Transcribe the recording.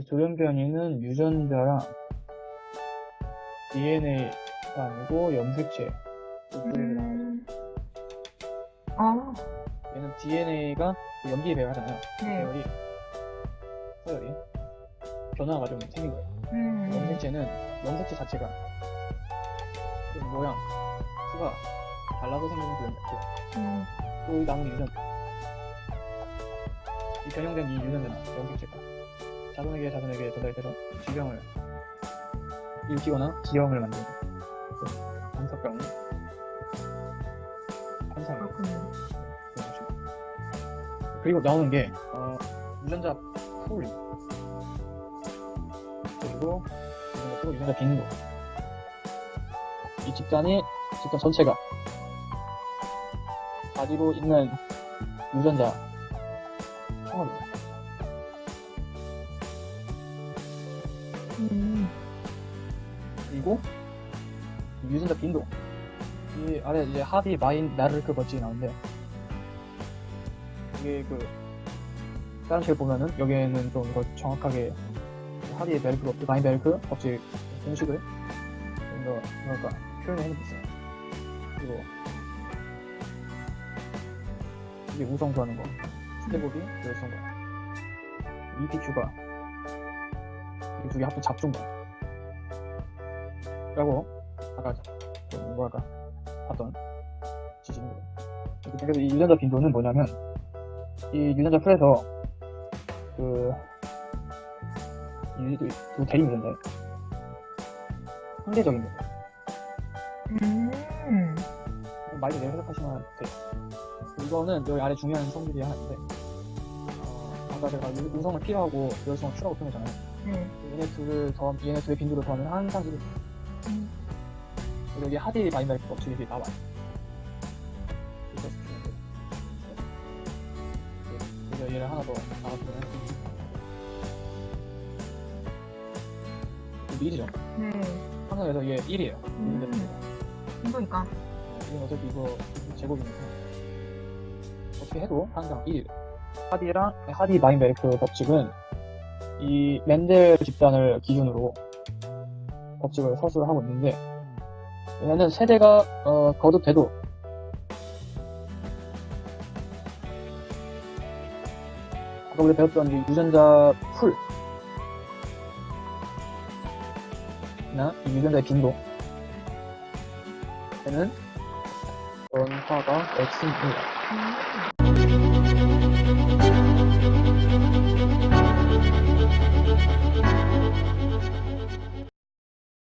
돌연 변이는 유전자랑 DNA가 아니고 염색체. 음. 아, 얘는 DNA가 염기에 배합하잖아요. 네. 계열이 서열이 변화가 좀 생긴 거예요. 음. 염색체는 염색체 자체가 그 모양, 수가 달라서 생긴 그 염색체. 음. 또이 남은 유전 이 변형된 이 유전자나 염색체가 자손에게 자손에게 전달돼서 질병을 일으키거나 기형을 만드는 그 방사병 환상. 그리고 나오는 게 어, 유전자 풀 그리고 유전자 풀, 유전자 빈도 이 집단이 집단 전체가 가지고 있는 유전자 총합입니다. 음. 그리고 이 유전자 빈도 이 아래 이제 하비 마인 나르크 법칙이 나오는데 이게 그 다른 식을 보면은 여기에는 좀 이거 정확하게 하비 벨크 법칙, 마인 벨크 법칙 공식을 좀더 뭐랄까 표현을 해놓겠어요. 그리고 이게 우성수하는 거, 스테고비, 열성 거, EPQ가 이 두 개 합쳐 잡준 거. 라고 아까 좀 뭐랄까 봤던 지식입니다. 그래서 이 유전자 빈도는 뭐냐면 이 유전자 풀에서 그 이, 이, 두 대립 유전자예요. 상대적인 거예요. 음. 많이 내려 해석하시면 돼요. 이거는 여기 아래 중요한 성질이 하나 있는데 어, 아까 제가 유- 우성을 P하고 열성을 Q라고 표현했잖아요. 네. 얘네 둘을 더하면 얘네 둘의 빈도를 더하면 항상식이 음. 여기 하디 마이너스 법칙이 나와요. 그래서 네. 그래서 얘를 하나 더 이게 1이죠. 네. 항상 그래서 얘 1이에요. 음. 이거니까. 이건 어차피 이거 제곱이니까 어떻게 해도 항상 1. 하디랑 하디 마인베르크 법칙은 이 멘델 집단을 기준으로 법칙을 서술을 하고 있는데 얘는 세대가 어, 거듭돼도 아까 우리 배웠던 이 유전자 풀 나, 이 유전자의 빈도 얘는 변화가 X입니다. 음.